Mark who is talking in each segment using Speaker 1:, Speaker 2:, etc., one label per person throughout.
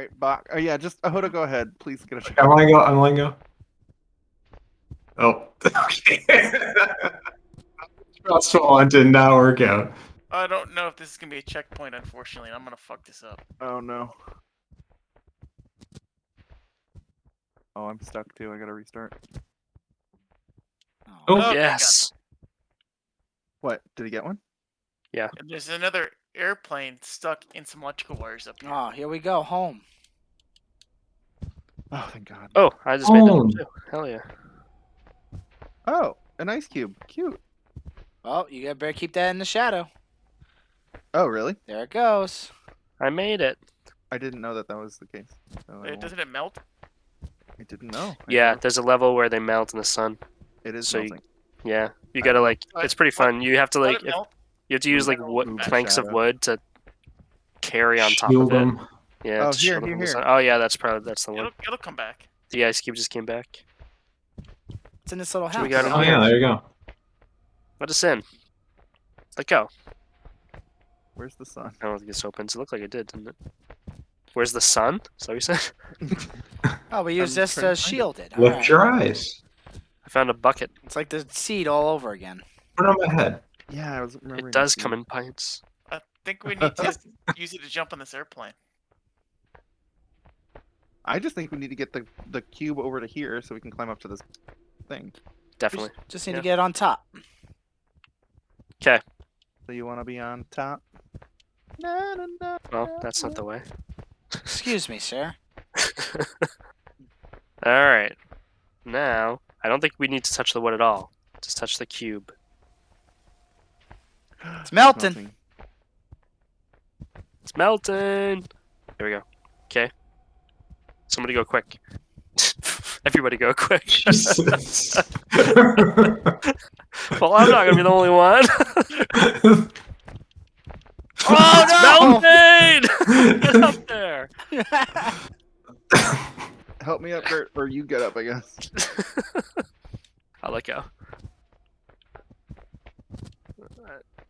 Speaker 1: right, Bach. Oh yeah, just uh, Ahoda, go ahead. Please get a check.
Speaker 2: I'm letting go. I'm letting go. Oh. Okay. Trustful one did not work out.
Speaker 3: I don't know if this is gonna be a checkpoint, unfortunately. I'm gonna fuck this up.
Speaker 1: Oh no. Oh, I'm stuck too. I gotta restart.
Speaker 2: Oh.
Speaker 3: Oh,
Speaker 4: yes.
Speaker 1: What? Did he get one?
Speaker 3: And there's another airplane stuck in some electrical wires up here.
Speaker 5: Oh, here we go. Home.
Speaker 1: Oh, thank God.
Speaker 4: Oh, I just made that
Speaker 2: Oh.
Speaker 4: one too. Hell yeah.
Speaker 1: Oh, an ice cube. Cute.
Speaker 5: Well, you gotta better keep that in the shadow.
Speaker 1: Oh, really?
Speaker 5: There it goes.
Speaker 4: I made it.
Speaker 1: I didn't know that that was the case. So I,
Speaker 3: Uh, Doesn't it melt?
Speaker 1: I didn't know. I
Speaker 4: Yeah,
Speaker 1: didn't
Speaker 4: there's a level where they melt in the sun.
Speaker 1: It is
Speaker 4: so you- Yeah, you gotta like. It's pretty fun. You have to
Speaker 3: Let
Speaker 4: like.
Speaker 3: it
Speaker 4: If,
Speaker 3: melt?
Speaker 4: You have to use like
Speaker 3: Metal
Speaker 4: wood, planks of wood to carry on top
Speaker 2: Shield
Speaker 4: of it.
Speaker 2: them.
Speaker 4: Yeah.
Speaker 1: Oh, here, here, here.
Speaker 4: Oh yeah, that's probably that's the one.
Speaker 3: It'll, it'll come back.
Speaker 4: The ice cube just came back.
Speaker 5: It's in this little
Speaker 4: So
Speaker 5: house.
Speaker 4: we got it
Speaker 2: Oh yeah, there you go.
Speaker 4: Let us in. Let go.
Speaker 1: Where's the sun?
Speaker 4: I don't think this opens. It looked like it did, didn't it? Where's the sun? Is that what you said?
Speaker 5: Oh, we use
Speaker 1: I'm
Speaker 5: this
Speaker 1: to
Speaker 5: to
Speaker 1: find it.
Speaker 5: shield it.
Speaker 2: Lift
Speaker 5: Alright.
Speaker 2: your eyes.
Speaker 4: I found a bucket.
Speaker 5: It's like the seed all over again.
Speaker 2: Put it on my head.
Speaker 1: Yeah, I was remembering.
Speaker 4: It does come in pints.
Speaker 3: I think we need to use it to jump on this airplane.
Speaker 1: I just think we need to get the the cube over to here so we can climb up to this thing.
Speaker 4: Definitely.
Speaker 5: Just need
Speaker 4: Yeah.
Speaker 5: to get it on top.
Speaker 4: Okay.
Speaker 1: So you want to be on top? Na, na, na,
Speaker 4: Well, that's not the way.
Speaker 5: Excuse me, sir.
Speaker 4: All right. Now, I don't think we need to touch the wood at all. Just touch the cube.
Speaker 5: It's melting.
Speaker 1: Melting.
Speaker 4: It's melting. There we go. Okay. Somebody go quick. Everybody go quick. Well, I'm not gonna be the only one.
Speaker 5: Oh, oh,
Speaker 4: it's melting! Get up there.
Speaker 1: Help me up, Bert, or you get up, I guess.
Speaker 4: I'll let go.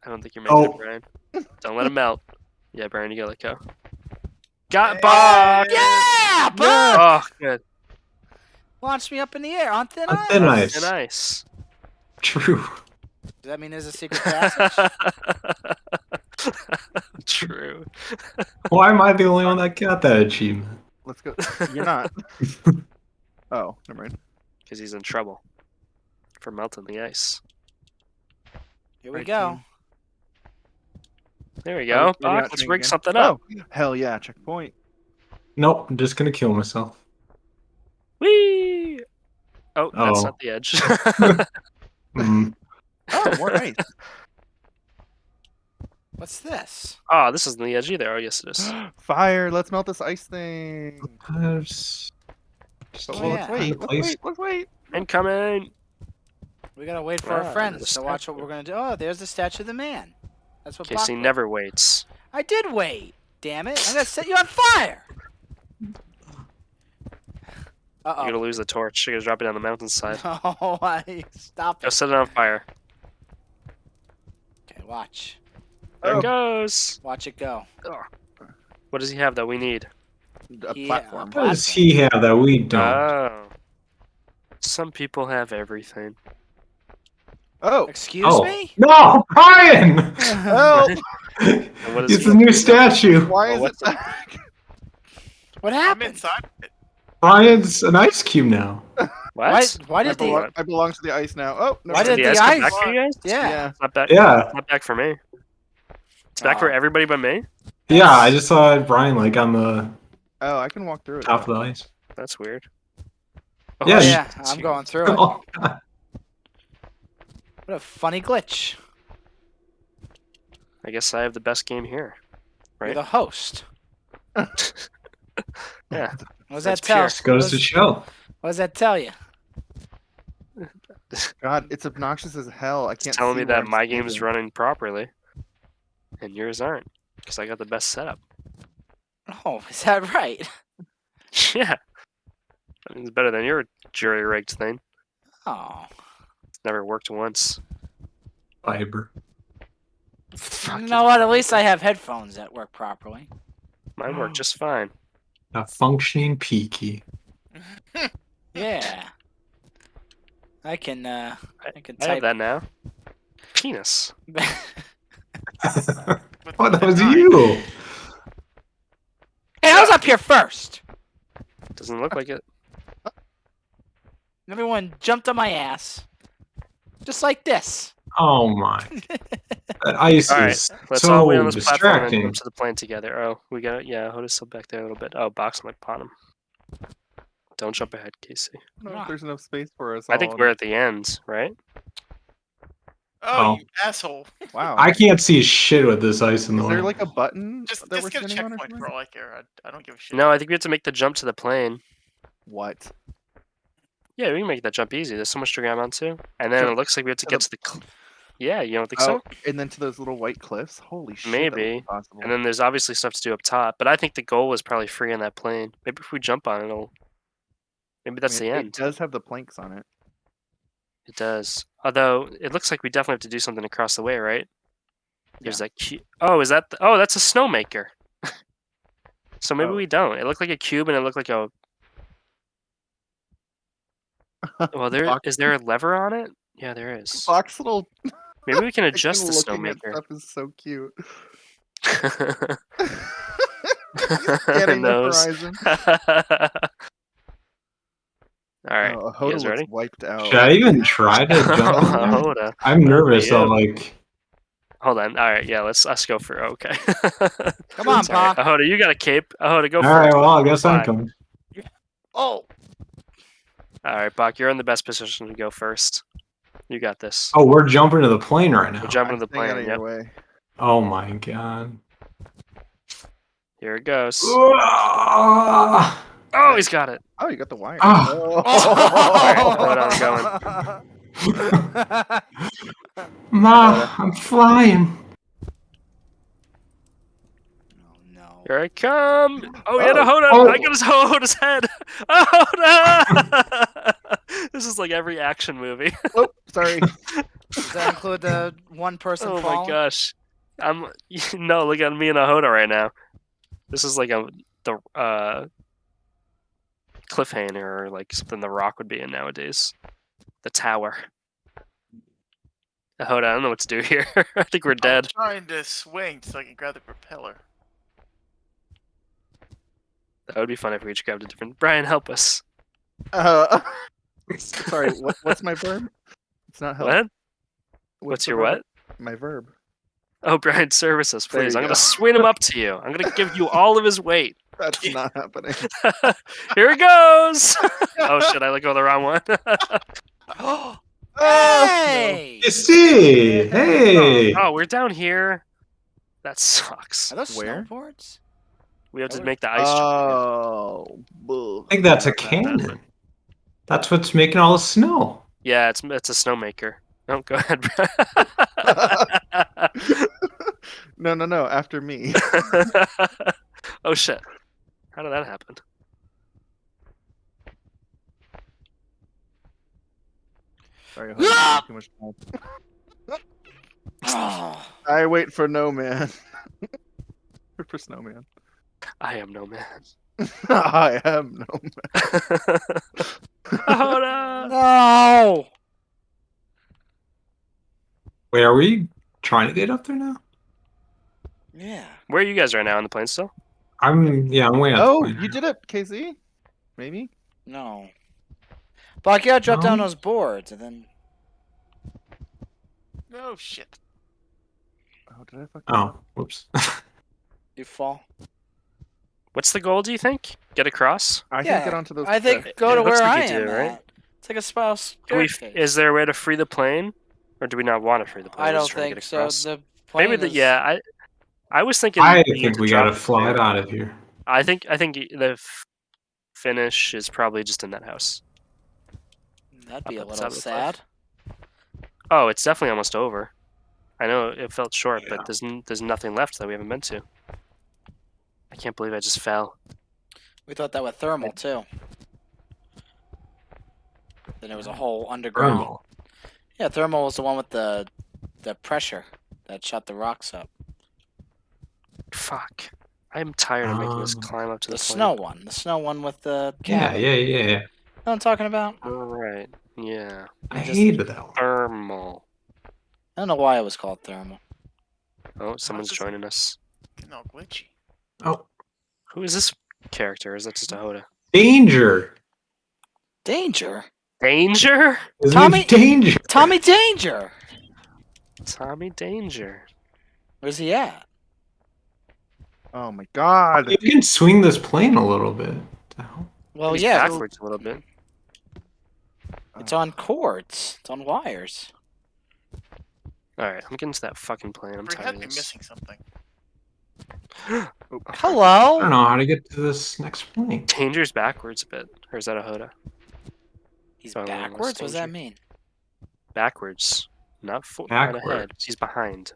Speaker 4: I don't think you're making
Speaker 2: Oh.
Speaker 4: it, Brian. Don't let him melt. Yeah, Brian, you gotta let go. Got Bob!
Speaker 5: yeah, Buck!
Speaker 4: Oh, good.
Speaker 5: Launch me up in the air on thin
Speaker 2: On
Speaker 5: ice.
Speaker 2: thin ice.
Speaker 4: And nice.
Speaker 2: True.
Speaker 5: Does that mean there's a secret passage?
Speaker 4: True.
Speaker 2: Why am I the only one that got that achievement?
Speaker 1: Let's go. You're not. oh, never mind.
Speaker 4: Because he's in trouble for melting the ice.
Speaker 5: Here we
Speaker 1: Right,
Speaker 5: go.
Speaker 1: team.
Speaker 4: There we
Speaker 1: Oh,
Speaker 4: go.
Speaker 1: maybe
Speaker 4: Bach, let's rig
Speaker 1: again.
Speaker 4: something up.
Speaker 1: Oh, hell yeah, checkpoint.
Speaker 2: Nope, I'm just gonna kill myself.
Speaker 4: Whee! Oh, that's
Speaker 2: Oh.
Speaker 4: not the edge.
Speaker 2: Mm.
Speaker 1: Oh, more ice.
Speaker 5: What's this?
Speaker 4: oh, this isn't the edge either. Oh, yes, it is.
Speaker 1: Fire! Let's melt this ice thing.
Speaker 2: There's-
Speaker 1: So
Speaker 5: Oh, yeah.
Speaker 1: let's wait. Let's wait. Let's wait.
Speaker 4: Incoming.
Speaker 5: We gotta wait for
Speaker 4: Ah,
Speaker 5: our friends to watch what we're gonna do. Oh, there's the statue of the man. That's what.
Speaker 4: Casey
Speaker 5: Bach
Speaker 4: never waits.
Speaker 5: I did wait. Damn it! I'm gonna set you on fire. Uh -oh.
Speaker 4: You're gonna lose the torch. You're gonna drop it down the mountainside.
Speaker 5: oh. No, I stop
Speaker 4: Go
Speaker 5: it.
Speaker 4: set it on fire.
Speaker 5: Okay, watch.
Speaker 4: There
Speaker 1: Oh.
Speaker 4: it goes.
Speaker 5: Watch it go.
Speaker 4: What does he have that we need?
Speaker 1: A
Speaker 5: Yeah,
Speaker 1: platform.
Speaker 2: What does he have that we don't?
Speaker 4: Oh. Some people have everything.
Speaker 1: Oh,
Speaker 5: Excuse
Speaker 2: oh.
Speaker 5: me.
Speaker 2: No, Brian!
Speaker 1: help! Oh.
Speaker 4: And what is
Speaker 2: it's a new statue.
Speaker 1: Why
Speaker 4: Oh,
Speaker 1: is it back?
Speaker 5: What
Speaker 3: I'm
Speaker 5: happened?
Speaker 3: inside.
Speaker 2: Brian's an ice cube now.
Speaker 4: What?
Speaker 5: Why? Why
Speaker 1: I
Speaker 5: did
Speaker 1: belong,
Speaker 5: the?
Speaker 1: I belong to the ice now. Oh, no.
Speaker 5: Why
Speaker 4: Did
Speaker 5: did
Speaker 4: the
Speaker 5: the
Speaker 4: ice come back for you guys?
Speaker 5: Yeah.
Speaker 1: Yeah.
Speaker 4: It's not back.
Speaker 2: Yeah.
Speaker 4: It's not back for me. It's back for
Speaker 5: Oh.
Speaker 4: everybody but me.
Speaker 2: Yeah, I just saw Brian like on the
Speaker 1: Oh, I can walk through it.
Speaker 2: top
Speaker 1: though.
Speaker 2: of the ice.
Speaker 4: That's weird.
Speaker 2: Yeah,
Speaker 4: Oh,
Speaker 5: Yeah,
Speaker 4: shit.
Speaker 5: I'm going through it.
Speaker 2: Oh, God.
Speaker 5: What a funny glitch.
Speaker 4: I guess I have the best game here. Right?
Speaker 5: You're
Speaker 4: Right.
Speaker 5: the host.
Speaker 4: Yeah.
Speaker 5: What does
Speaker 4: That's
Speaker 5: that tell?
Speaker 2: Just goes
Speaker 5: what,
Speaker 2: to
Speaker 5: does,
Speaker 2: show.
Speaker 5: what does that tell you?
Speaker 1: God, it's obnoxious as hell. I can't.
Speaker 4: telling
Speaker 1: see
Speaker 4: me that my game is running properly, and yours aren't, because I got the best setup.
Speaker 5: Oh, is that right?
Speaker 4: yeah. I mean, it's better than your jury rigged thing.
Speaker 5: Oh.
Speaker 4: It's never worked once.
Speaker 2: Fiber.
Speaker 5: You know what? At least I have headphones that work properly.
Speaker 4: Mine work just fine.
Speaker 2: A functioning peaky.
Speaker 5: Yeah. I can. uh I can
Speaker 4: I have
Speaker 5: type.
Speaker 4: that now. Penis.
Speaker 3: With
Speaker 2: oh, that was you.
Speaker 5: Hey, I was up here first.
Speaker 4: Doesn't look like it.
Speaker 5: Everyone jumped on my ass, just like this.
Speaker 2: Oh my. That ice
Speaker 4: All right,
Speaker 2: is
Speaker 4: let's all
Speaker 2: so
Speaker 4: wait on this platform and
Speaker 2: distracting.
Speaker 4: move to the plane together. Oh, we got it. Yeah, Hoda's still back there a little bit. Oh, box him upon him. Don't jump ahead, Casey.
Speaker 1: I don't know
Speaker 5: Ah.
Speaker 1: if there's enough space for us.
Speaker 4: I think
Speaker 1: all.
Speaker 4: we're at the end, right?
Speaker 3: Oh,
Speaker 2: Oh.
Speaker 3: you asshole!
Speaker 1: Wow.
Speaker 2: I can't see a shit with this ice in the
Speaker 1: Is there
Speaker 2: way.
Speaker 1: like a button
Speaker 3: Just,
Speaker 1: that
Speaker 3: just
Speaker 1: we're
Speaker 3: get a
Speaker 1: standing on or
Speaker 3: checkpoint
Speaker 1: something?
Speaker 3: for all I care. I, I don't give a shit.
Speaker 4: No, I think we have to make the jump to the plane.
Speaker 1: What?
Speaker 4: Yeah, we can make that jump easy. There's so much to grab onto. And then it looks like we have to get
Speaker 1: the-
Speaker 4: to the. Cl- yeah, you don't think
Speaker 1: Oh,
Speaker 4: so?
Speaker 1: and then to those little white cliffs. Holy shit. that would be
Speaker 4: Maybe. And then there's obviously stuff to do up top. But I think the goal was probably free on that plane. Maybe if we jump on it, it'll. Maybe
Speaker 1: I
Speaker 4: that's
Speaker 1: mean,
Speaker 4: the end.
Speaker 1: It does have the planks on it.
Speaker 4: It does. Although it looks like we definitely have to do something across the way, right? There's that cu- Oh, is that? The- oh, that's a snowmaker. so maybe
Speaker 1: Oh.
Speaker 4: we don't. It looked like a cube, and it looked like a. Well, there
Speaker 1: Box-
Speaker 4: is there a lever on it? Yeah, there is.
Speaker 1: Fox little
Speaker 4: Maybe we can adjust the snowmaker.
Speaker 1: stuff is so cute.
Speaker 4: Nose.
Speaker 1: Scanning the horizon.
Speaker 4: All right.
Speaker 1: Oh,
Speaker 4: you
Speaker 1: Hoda looks
Speaker 4: ready?
Speaker 1: wiped out.
Speaker 2: Should I even try to oh, jump? on that?
Speaker 4: Hold on.
Speaker 2: I'm nervous.
Speaker 4: Yeah.
Speaker 2: though. like,
Speaker 4: Hold on. All right. Yeah. Let's let's go for okay.
Speaker 5: Come on,
Speaker 4: Sorry.
Speaker 5: Pa.
Speaker 4: Ahoda, you got a cape. Ahoda, go
Speaker 2: all
Speaker 4: for
Speaker 2: right.
Speaker 4: it.
Speaker 2: Well, I guess I'm coming.
Speaker 5: Oh,
Speaker 4: All right, Bach, you're in the best position to go first. You got this.
Speaker 2: Oh, we're jumping to the plane right now.
Speaker 4: We're jumping to the plane.
Speaker 1: of
Speaker 4: Yep.
Speaker 1: way.
Speaker 2: Oh my god.
Speaker 4: Here it goes.
Speaker 2: Ah!
Speaker 4: Oh, he's got it.
Speaker 1: Oh, you got the wire.
Speaker 2: Ah.
Speaker 1: Oh.
Speaker 4: hold
Speaker 2: Ma, I'm flying.
Speaker 5: Oh no.
Speaker 4: Here I come. Oh, he had a
Speaker 1: Oh.
Speaker 4: Hoda.
Speaker 2: Oh.
Speaker 4: I got his Hoda's head. Hoda! this is like every action movie.
Speaker 1: oh, sorry.
Speaker 5: Does that include the one person
Speaker 4: oh my gosh. I'm no, look at me and a Hoda right now. This is like a the uh cliffhanger or like something the rock would be in nowadays. The tower. Hoda, I don't know what to do here. I think we're dead.
Speaker 3: I'm trying to swing so I can grab the propeller.
Speaker 4: That would be fun if we each grabbed a different Brian, help us.
Speaker 1: Uh, sorry. What, what's my verb? It's not help.
Speaker 4: What?
Speaker 1: What's
Speaker 4: What's
Speaker 1: the
Speaker 4: your
Speaker 1: verb?
Speaker 4: what?
Speaker 1: My verb.
Speaker 4: Oh, Brian, service us, please. I'm
Speaker 1: go.
Speaker 4: gonna swing him up to you. I'm gonna give you all of his weight.
Speaker 1: That's not happening.
Speaker 4: Here it goes. oh shit! I let go of the wrong one.
Speaker 5: hey!
Speaker 2: You see? Hey.
Speaker 4: oh, we're down here. That sucks.
Speaker 5: Are those
Speaker 1: Where?
Speaker 5: snowboards?
Speaker 4: We have to
Speaker 5: Oh.
Speaker 4: make the ice.
Speaker 1: Oh, boo.
Speaker 2: I think that's a cannon. That's what's making all the snow.
Speaker 4: Yeah, it's it's a snowmaker. No, go ahead.
Speaker 1: no, no, no. After me.
Speaker 4: oh shit! How did that happen?
Speaker 1: Sorry, Jose, too much time.
Speaker 5: Oh,
Speaker 1: I wait for no man. For snowman.
Speaker 4: I am no man.
Speaker 1: I am no man.
Speaker 4: Hoda!
Speaker 5: no!
Speaker 2: Wait, are we trying to get up there now?
Speaker 5: Yeah.
Speaker 4: Where are you guys right now on the plane still?
Speaker 2: I'm yeah, I'm way up.
Speaker 1: Oh, you did it, KZ. Maybe.
Speaker 5: No. Buck, you gotta drop down
Speaker 2: No.
Speaker 5: those boards and then.
Speaker 3: No shit.
Speaker 1: Oh, did I fuck?
Speaker 2: Oh, whoops.
Speaker 5: You fall.
Speaker 4: What's the goal? Do you think? Get across?
Speaker 1: I
Speaker 5: Yeah,
Speaker 1: think get onto those.
Speaker 5: I think
Speaker 1: cliffs.
Speaker 5: go
Speaker 4: it
Speaker 5: to
Speaker 4: looks
Speaker 5: where
Speaker 4: like
Speaker 5: I am.
Speaker 4: do, right?
Speaker 5: at. It's like a spouse.
Speaker 4: We, is there a way to free the plane, or do we not want to free the plane?
Speaker 5: I don't
Speaker 4: just trying to
Speaker 5: think
Speaker 4: get
Speaker 5: so. The plane
Speaker 4: Maybe the yeah. I I was thinking.
Speaker 2: I
Speaker 4: we
Speaker 2: think
Speaker 4: to
Speaker 2: we gotta
Speaker 4: it
Speaker 2: fly it out of here.
Speaker 4: I think I think the f- finish is probably just in that house.
Speaker 5: That'd be a
Speaker 4: up at
Speaker 5: little
Speaker 4: top of
Speaker 5: sad.
Speaker 4: Oh, it's definitely almost over. I know it felt short,
Speaker 2: Yeah.
Speaker 4: but there's n- there's nothing left that we haven't been to. I can't believe I just fell.
Speaker 5: We thought that was thermal too. Then there was a hole underground.
Speaker 2: Thermal.
Speaker 5: Yeah, thermal was the one with the the pressure that shot the rocks up.
Speaker 4: Fuck. I'm tired of making this
Speaker 2: Um,
Speaker 4: climb up to
Speaker 5: The
Speaker 4: the, plane.
Speaker 5: snow one. The snow one with the
Speaker 2: Yeah,
Speaker 5: cabin.
Speaker 2: yeah, yeah, yeah.
Speaker 5: Know what I'm talking about?
Speaker 4: All right. Yeah.
Speaker 2: I
Speaker 5: Just-
Speaker 2: hated that one.
Speaker 4: Thermal.
Speaker 5: I don't know why it was called thermal.
Speaker 4: Oh, someone's joining us.
Speaker 3: Getting all glitchy.
Speaker 2: Oh,
Speaker 4: Who is this character? Is that just a Hoda?
Speaker 2: danger!
Speaker 5: Danger.
Speaker 4: Danger?
Speaker 2: His
Speaker 5: Tommy-
Speaker 2: name's Danger.
Speaker 5: Tommy Danger.
Speaker 4: Tommy Danger.
Speaker 5: Where's he at?
Speaker 1: Oh my god.
Speaker 2: You can swing this plane a little bit.
Speaker 5: Well,
Speaker 4: He's
Speaker 5: yeah,
Speaker 4: backwards a little bit.
Speaker 5: it's on cords. It's on wires.
Speaker 4: All right, I'm getting to that fucking plane. I'm
Speaker 3: We
Speaker 4: tired
Speaker 3: had
Speaker 4: of
Speaker 3: to be
Speaker 4: this.
Speaker 3: missing something.
Speaker 1: Oh,
Speaker 2: I don't know how to get to this next point.
Speaker 4: Danger's backwards a bit, or is that a Hoda?
Speaker 5: He's
Speaker 4: Oh,
Speaker 5: backwards. What does that mean?
Speaker 4: Backwards, not for not ahead. He's behind.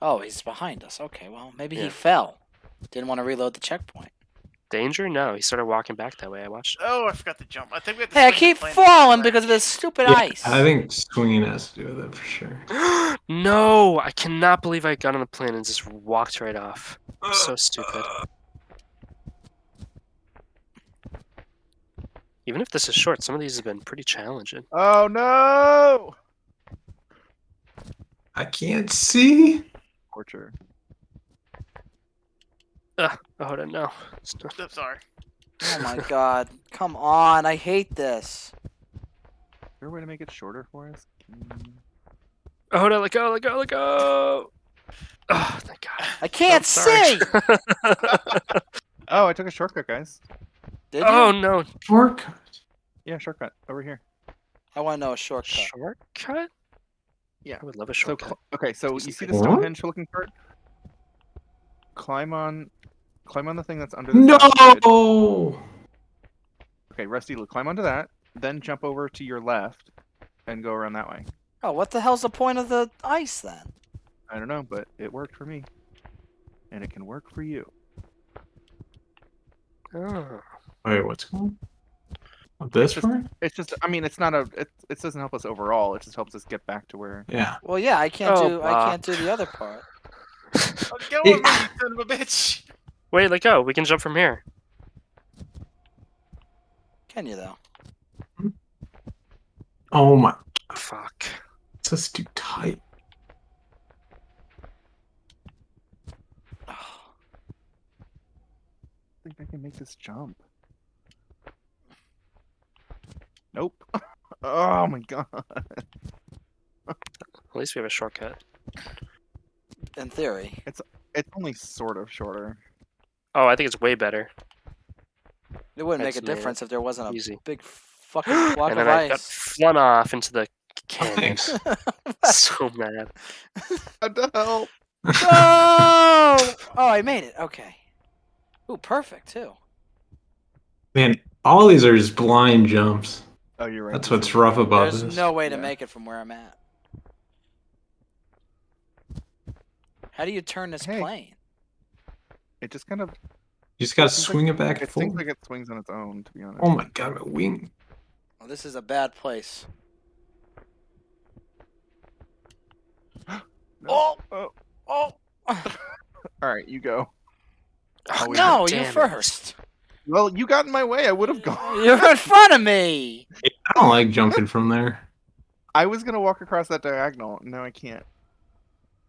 Speaker 5: Oh, he's behind us. Okay, well, maybe he fell. Didn't want to reload the checkpoint.
Speaker 4: Danger? No, he started walking back that way. I watched. it.
Speaker 3: Oh, I forgot to jump. I think we have to
Speaker 5: Hey, I keep falling
Speaker 3: first.
Speaker 5: because of this stupid
Speaker 2: Yeah,
Speaker 5: ice.
Speaker 2: I think swinging has to do with it for sure.
Speaker 4: no, I cannot believe I got on the plane and just walked right off. So stupid. Even if this is short, some of these have been pretty challenging.
Speaker 1: Oh no!
Speaker 2: I can't see.
Speaker 1: Torture.
Speaker 4: Oh, hold on, no. It's not-
Speaker 3: I'm sorry.
Speaker 5: oh my god. Come on. I hate this.
Speaker 1: Is there a way to make it shorter for us? Mm,
Speaker 4: Oh, hold on, let go, let go, let go. Oh, thank God.
Speaker 5: I can't
Speaker 4: I'm
Speaker 5: see.
Speaker 1: Oh, I took a shortcut, guys.
Speaker 5: Did you?
Speaker 4: oh
Speaker 5: you?
Speaker 4: no,
Speaker 2: Shortcut.
Speaker 1: Yeah, shortcut over here.
Speaker 5: I want to know a shortcut.
Speaker 4: Shortcut? Yeah. I would love a shortcut.
Speaker 1: cl- okay, so you see the
Speaker 2: second.
Speaker 1: Stonehenge looking part? Climb on, climb on the thing that's under the. south bridge.
Speaker 2: No.
Speaker 1: Okay, Rusty, climb onto that. Then jump over to your left, and go around that way.
Speaker 5: Oh, what the hell's the point of the ice then?
Speaker 1: I don't know, but it worked for me, and it can work for you.
Speaker 4: Oh.
Speaker 2: Wait, what's going? on? This
Speaker 1: just-
Speaker 2: part?
Speaker 1: It's just, I mean, it's not a, it, it doesn't help us overall. It just helps us get back to where.
Speaker 2: Yeah.
Speaker 5: Well, yeah, I can't
Speaker 4: Oh,
Speaker 5: do. I can't do the other part.
Speaker 3: Oh, go
Speaker 2: Yeah.
Speaker 3: on, me, you son of a bitch.
Speaker 4: Wait, let go. We can jump from here.
Speaker 5: Can you though?
Speaker 2: Oh my.
Speaker 4: Fuck.
Speaker 2: It's just too tight.
Speaker 1: I think I can make this jump. Nope. oh my god.
Speaker 4: At least we have a shortcut.
Speaker 5: In theory.
Speaker 1: It's it's only sort of shorter.
Speaker 4: Oh, I think it's way better.
Speaker 5: It wouldn't make a
Speaker 4: made
Speaker 5: difference if there wasn't a
Speaker 4: easy.
Speaker 5: big fucking block
Speaker 4: and
Speaker 5: of
Speaker 4: then I got
Speaker 5: ice.
Speaker 4: flung off into the canyon. So mad.
Speaker 1: What the hell?
Speaker 5: no! Oh, I made it. Okay. Ooh, perfect too.
Speaker 2: Man, all these are just blind jumps.
Speaker 1: Oh, you're right.
Speaker 2: That's what's rough about this.
Speaker 5: There's
Speaker 2: this.
Speaker 5: no way to
Speaker 1: Yeah.
Speaker 5: make it from where I'm at. How do you turn this
Speaker 1: Hey.
Speaker 5: plane?
Speaker 1: It just kind of.
Speaker 2: You just gotta
Speaker 1: seems like-
Speaker 2: swing it back and
Speaker 1: It seems like it swings on its own, to be honest.
Speaker 2: Oh my god, my wing.
Speaker 5: Well, this is a bad place.
Speaker 1: No. Oh.
Speaker 5: Oh! Oh!
Speaker 1: All right, you go.
Speaker 4: Oh,
Speaker 5: no, you first.
Speaker 1: Well, you got in my way. I would have gone.
Speaker 5: You're in front of me.
Speaker 2: I don't like jumping from there.
Speaker 1: I was gonna walk across that diagonal. No, I can't.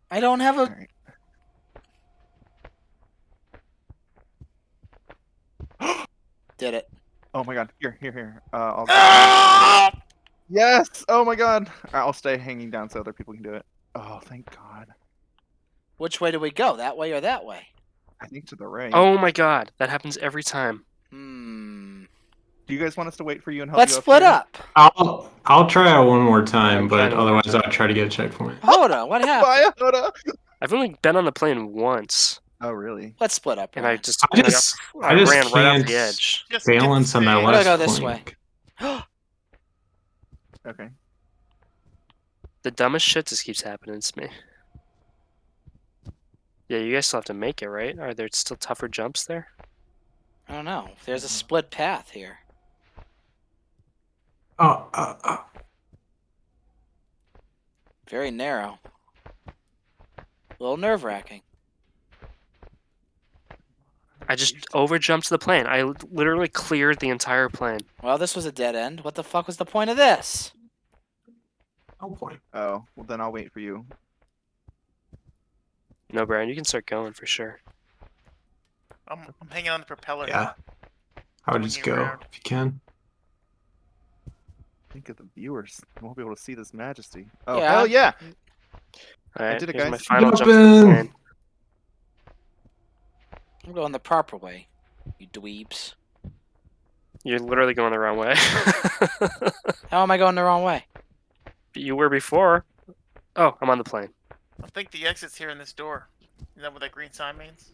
Speaker 5: I don't have a.
Speaker 1: right.
Speaker 5: Did it.
Speaker 1: Oh my god. Here, here, here. Uh, I'll...
Speaker 5: Ah!
Speaker 1: yes. Oh my god. I'll stay hanging down so other people can do it. Oh, thank God.
Speaker 5: Which way do we go? That way or that way?
Speaker 1: I think to the right.
Speaker 4: Oh my god, that happens every time.
Speaker 5: Hmm.
Speaker 1: Do you guys want us to wait for you and help
Speaker 5: Let's
Speaker 1: you up
Speaker 5: split
Speaker 1: here?
Speaker 5: up.
Speaker 2: I'll I'll try it one more time,
Speaker 4: I'm
Speaker 2: but
Speaker 4: trying one more
Speaker 2: otherwise. I'll try to get a checkpoint.
Speaker 5: Hold on. What happened?
Speaker 1: Bye, Hoda.
Speaker 4: I've only been on the plane once,
Speaker 1: Oh, really?
Speaker 5: Let's split up.
Speaker 4: and I just,
Speaker 2: I just
Speaker 4: got-
Speaker 2: I
Speaker 4: I
Speaker 2: just
Speaker 4: ran right off the edge.
Speaker 3: Just
Speaker 2: balance on that
Speaker 3: stayed.
Speaker 5: We're
Speaker 2: last
Speaker 5: go this
Speaker 2: plank.
Speaker 1: Okay.
Speaker 4: The dumbest shit just keeps happening to me. Yeah, you guys still have to make it, right? Are there still tougher jumps there?
Speaker 5: I don't know. There's a split path here.
Speaker 2: Oh, uh, uh,
Speaker 5: Very narrow. A little nerve wracking.
Speaker 4: I just over jumped the plane. I literally cleared the entire plane.
Speaker 5: Well, this was a dead end. What the fuck was the point of this?
Speaker 2: No point.
Speaker 1: Oh, well then I'll wait for you.
Speaker 4: No, Brian, you can start going for sure.
Speaker 3: I'm, I'm hanging on the propeller.
Speaker 2: Yeah. I would just go
Speaker 3: around.
Speaker 2: if you can.
Speaker 1: Think of the viewers. They won't be able to see this majesty. Oh
Speaker 5: Yeah.
Speaker 1: hell yeah!
Speaker 4: All right,
Speaker 1: did it,
Speaker 4: here's my
Speaker 1: guys.
Speaker 4: final jump to the
Speaker 2: Jumping.
Speaker 4: plane.
Speaker 5: I'm going the proper way. You dweebs.
Speaker 4: You're literally going the wrong way.
Speaker 5: How am I going the wrong way?
Speaker 4: you were before. Oh, I'm on the plane.
Speaker 3: I think the exit's here in this door. Is that what that green sign means?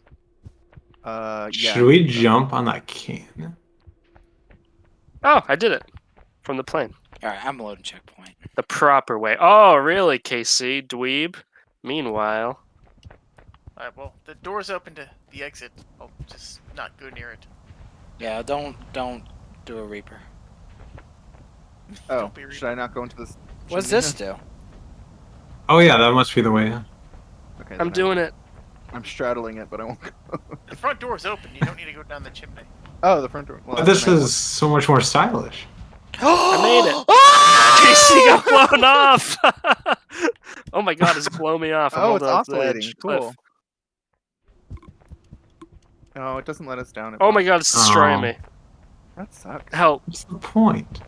Speaker 1: Uh, yeah.
Speaker 2: Should we jump on that can?
Speaker 4: Oh, I did it from the plane.
Speaker 5: All right, I'm loading checkpoint.
Speaker 4: The proper way. Oh, really, KC? Dweeb? Meanwhile,
Speaker 3: Alright, well, the door's open to the exit. I'll just not go near it.
Speaker 5: Yeah, don't don't do a reaper.
Speaker 1: Oh,
Speaker 3: Don't be
Speaker 1: should I not go into this?
Speaker 5: What does this do?
Speaker 2: Oh yeah, that must be the way.
Speaker 1: Okay,
Speaker 4: I'm
Speaker 1: then
Speaker 4: doing it.
Speaker 1: I'm straddling it, but I won't go.
Speaker 3: The front door's open. You don't need to go down the chimney.
Speaker 1: Oh, the front door. Well,
Speaker 2: But this
Speaker 1: then I
Speaker 2: is so much more stylish.
Speaker 5: I
Speaker 4: made it. KC got blown off. oh my god, it's blown me off. I'm
Speaker 1: Oh, it's
Speaker 4: holding
Speaker 1: oscillating.
Speaker 4: edge cliff.
Speaker 1: Cool. No, it doesn't let us down.
Speaker 4: Oh my god, it's destroying
Speaker 2: Oh.
Speaker 4: me.
Speaker 1: That sucks.
Speaker 4: Help.
Speaker 2: What's the point?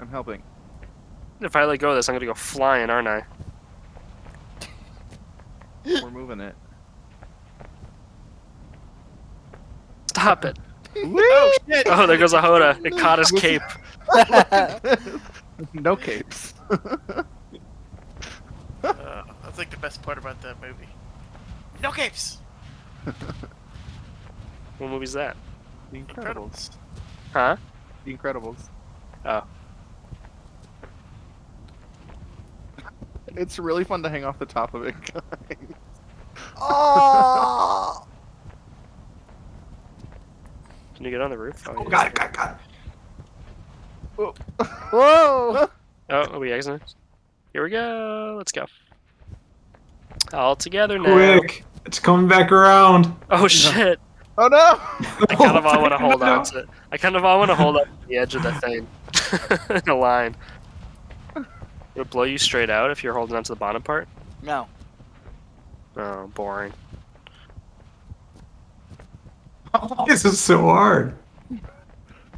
Speaker 1: I'm helping.
Speaker 4: If I let go of this, I'm gonna go flying, aren't I?
Speaker 1: We're moving it.
Speaker 4: Stop it.
Speaker 3: Oh shit!
Speaker 4: Oh, there goes a Hoda. It caught his cape.
Speaker 1: no capes.
Speaker 3: Uh, that's like the best part about that movie. No capes.
Speaker 4: What movie's that?
Speaker 1: The Incredibles.
Speaker 4: Huh?
Speaker 1: The Incredibles.
Speaker 4: Oh.
Speaker 1: It's really fun to hang off the top of it, guys.
Speaker 5: oh!
Speaker 4: Can you get on the roof?
Speaker 2: Oh,
Speaker 4: yeah.
Speaker 2: got it, got it, got it. Oh.
Speaker 5: Whoa!
Speaker 4: Oh, are we exiting? Here we go. Let's go. All together now.
Speaker 2: Quick! It's coming back around.
Speaker 4: Oh shit!
Speaker 1: Oh no!
Speaker 4: I kind of all want to hold on to. I kind of all want to hold on to the edge of the thing, in a line. It would blow you straight out if you're holding on to the bottom part.
Speaker 5: No.
Speaker 4: Oh, boring.
Speaker 2: This is so hard.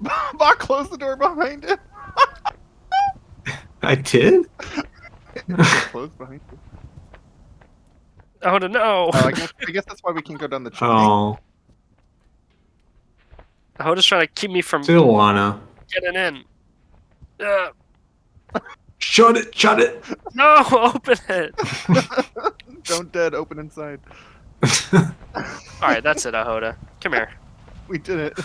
Speaker 1: Bach, close the door behind him.
Speaker 2: I did?
Speaker 1: Close behind you.
Speaker 4: Oh no!
Speaker 1: Oh, I guess, I guess that's why we can't go down the chimney.
Speaker 2: Oh,
Speaker 4: Hoda's trying to keep me from
Speaker 2: still wanna.
Speaker 4: getting in. Uh,
Speaker 2: Shut it, shut it.
Speaker 4: no, open it.
Speaker 1: Don't dead, open inside.
Speaker 4: All right, that's it, Ahoda. Come here.
Speaker 1: We did it.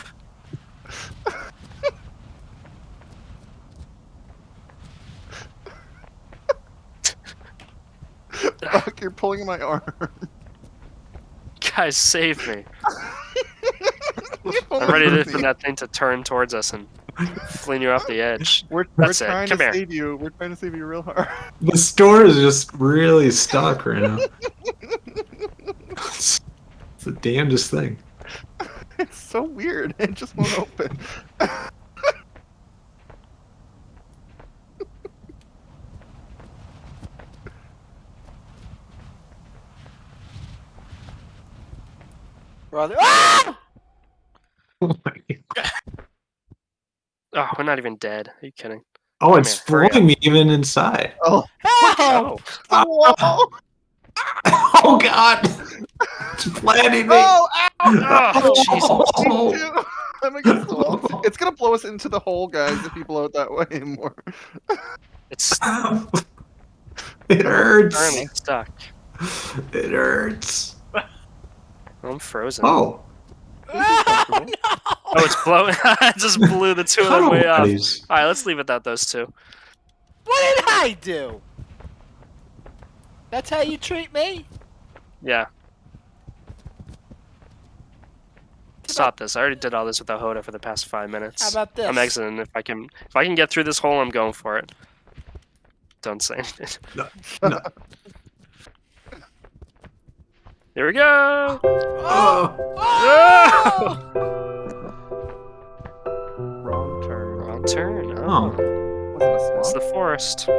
Speaker 1: Bach, you're pulling my arm.
Speaker 4: Guys, save me. I'm ready to, for that thing to turn towards us and fling you off the edge.
Speaker 1: We're, we're
Speaker 4: That's it.
Speaker 1: trying
Speaker 4: Come
Speaker 1: to
Speaker 4: here.
Speaker 1: save you. We're trying to save you real hard.
Speaker 2: the store is just really stuck right now. It's, it's the damnedest thing.
Speaker 1: It's so weird. It just won't open.
Speaker 5: Brother. Ah!
Speaker 2: Oh, my God.
Speaker 4: Oh, we're not even dead. Are you kidding?
Speaker 2: oh it's
Speaker 4: here, hurry
Speaker 2: me even inside.
Speaker 1: Oh,
Speaker 5: Help!
Speaker 4: Oh,
Speaker 1: whoa!
Speaker 2: Oh god! It's planting me!
Speaker 1: Oh, ow!
Speaker 4: Oh, Jesus.
Speaker 1: Me. I'm against the wall. It's gonna blow us into the hole, guys, if you blow it that way more.
Speaker 4: it's
Speaker 2: It hurts!
Speaker 4: currently stuck.
Speaker 2: It hurts.
Speaker 4: I'm frozen.
Speaker 2: Oh,
Speaker 5: Ah, no!
Speaker 4: Oh, it's blowing. it just blew the two of them way up. All
Speaker 2: buddies.
Speaker 4: right, let's leave it at those two.
Speaker 5: What did I do? That's how you treat me?
Speaker 4: Yeah. Stop this. I already did all this with the Hoda for the past five minutes.
Speaker 5: How about this?
Speaker 4: I'm exiting. If I can, if I can get through this hole, I'm going for it. Don't say anything.
Speaker 2: No.
Speaker 4: There we go.
Speaker 2: Oh.
Speaker 5: Oh!
Speaker 1: Wrong turn.
Speaker 4: Wrong turn.
Speaker 2: Oh.
Speaker 1: Wasn't a
Speaker 4: It's the forest.